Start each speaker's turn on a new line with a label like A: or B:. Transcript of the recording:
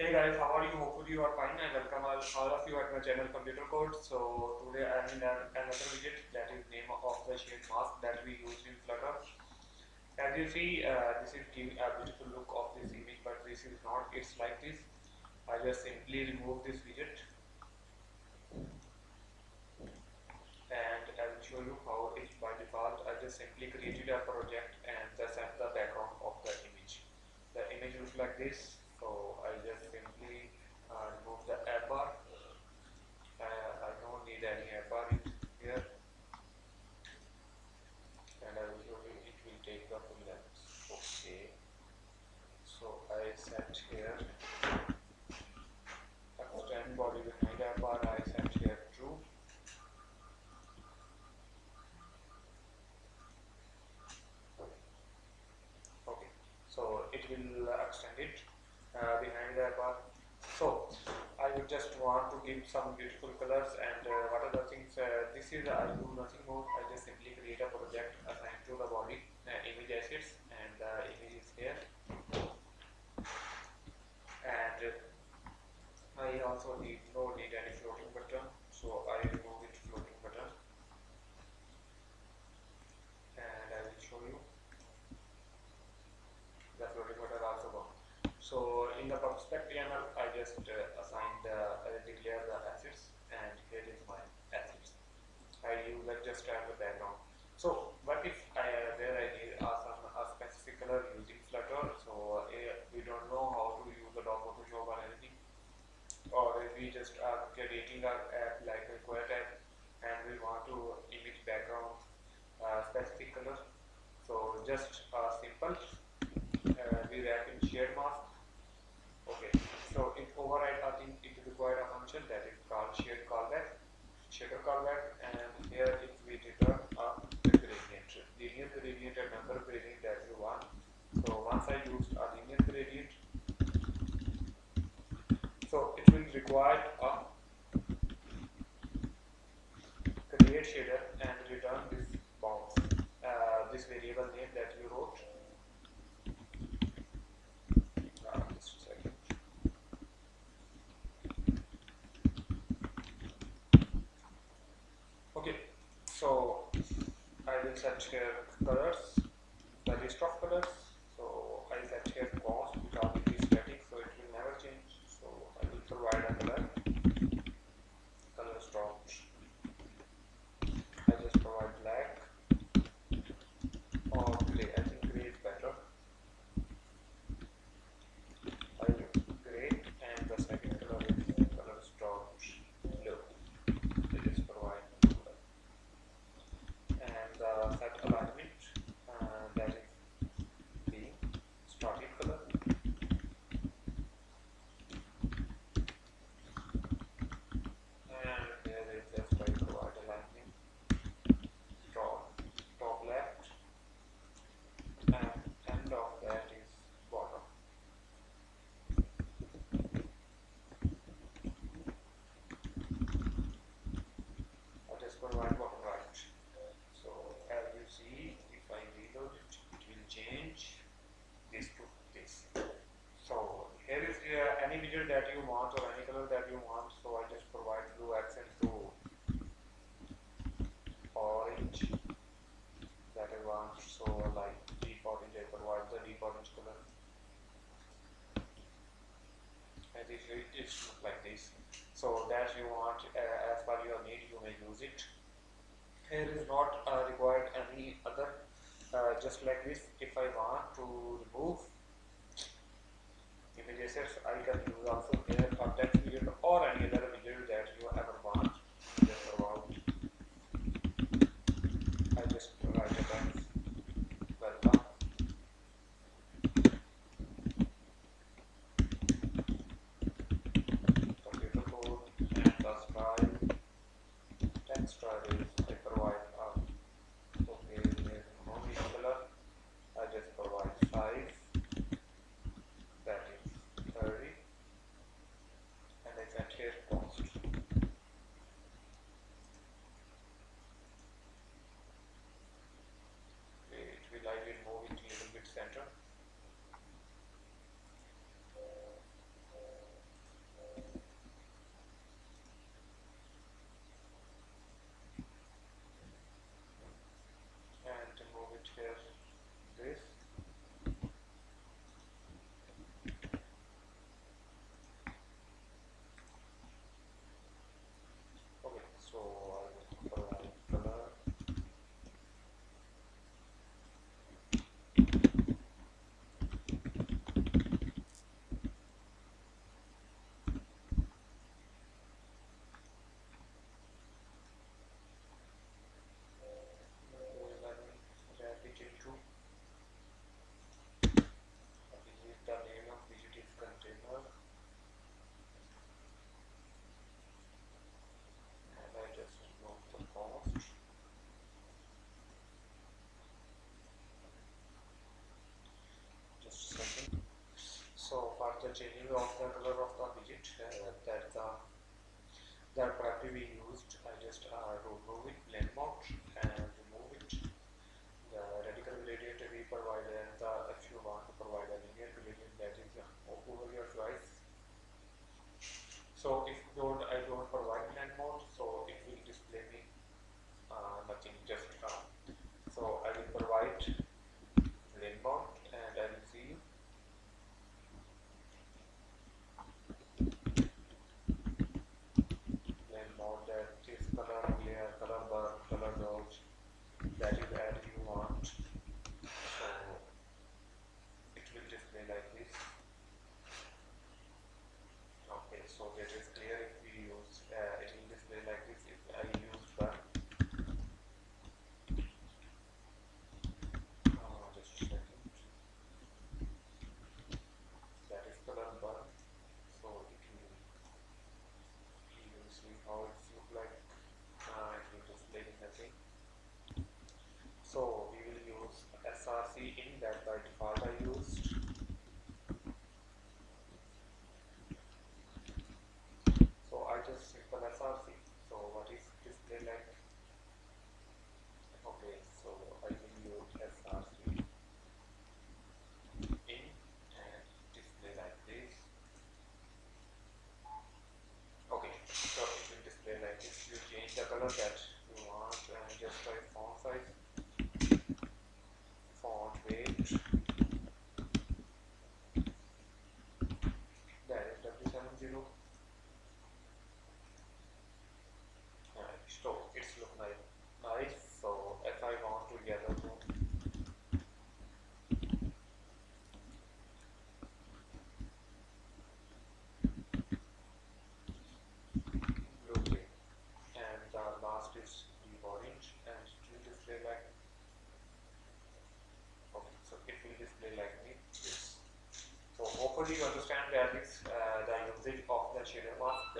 A: Hey guys, how are you? Hopefully you are fine. and welcome all, of you at my channel Computer Code. So today I am in another widget that is name of the shader mask that we use in Flutter. As you see, uh, this is giving a beautiful look of this image, but this is not. It's like this. I just simply remove this widget and I will show you how it by default. I just simply created a project and just set the background of the image. The image looks like this so I just simply uh, remove the app bar uh, I don't need any app bar here and I will show you it will take the full length okay so I set here extend body behind app bar I set here true okay so it will extend it uh, behind the bar. So I would just want to give some beautiful colors and uh, what are the things, uh, this is I do nothing more, I just simply create a project assigned to the body image assets and the image is here and I also need any floating button so I remove it floating button and I will show you the floating button also gone. So the I just uh, assigned, uh, I declare the assets and here is my assets. I use that just as a background. So what if I, uh, there I need uh, some a specific color using Flutter, so uh, we don't know how to use the Adobe Photoshop or anything, or if we just are creating our app like a Quet app and we want to image background uh, specific color. So just uh, simple, uh, we wrap in shader mask Okay, so in override, I think it requires a function that is called shader callback, shader callback, and here if we return a gradient, linear gradient and number gradient that you want. So once I used a linear gradient, so it will require a create shader and return this bounds, uh, this variable name that you wrote Okay, so Will colors, list of colors. So I set here const because it is static, so it will never change. So I will provide a color, color stock. I just provide black or gray. I think gray is better. I will gray and the second color is color stock blue. I just provide and uh, set alignment uh, that is the starting color and here is just by provide alignment top top left and end of that is bottom I just provide bottom right so as you see, if I reload it, it will change this to this. So here is uh, any widget that you want or any color that you want. So I just provide blue accent to orange that I want. So like deep orange, I provide the deep orange color. And it, it's look like this. So that you want uh, as per your need, you may use it here is not uh, required any other uh, just like this if I want to remove image assets I can hopefully you understand the usage uh, of the shader mask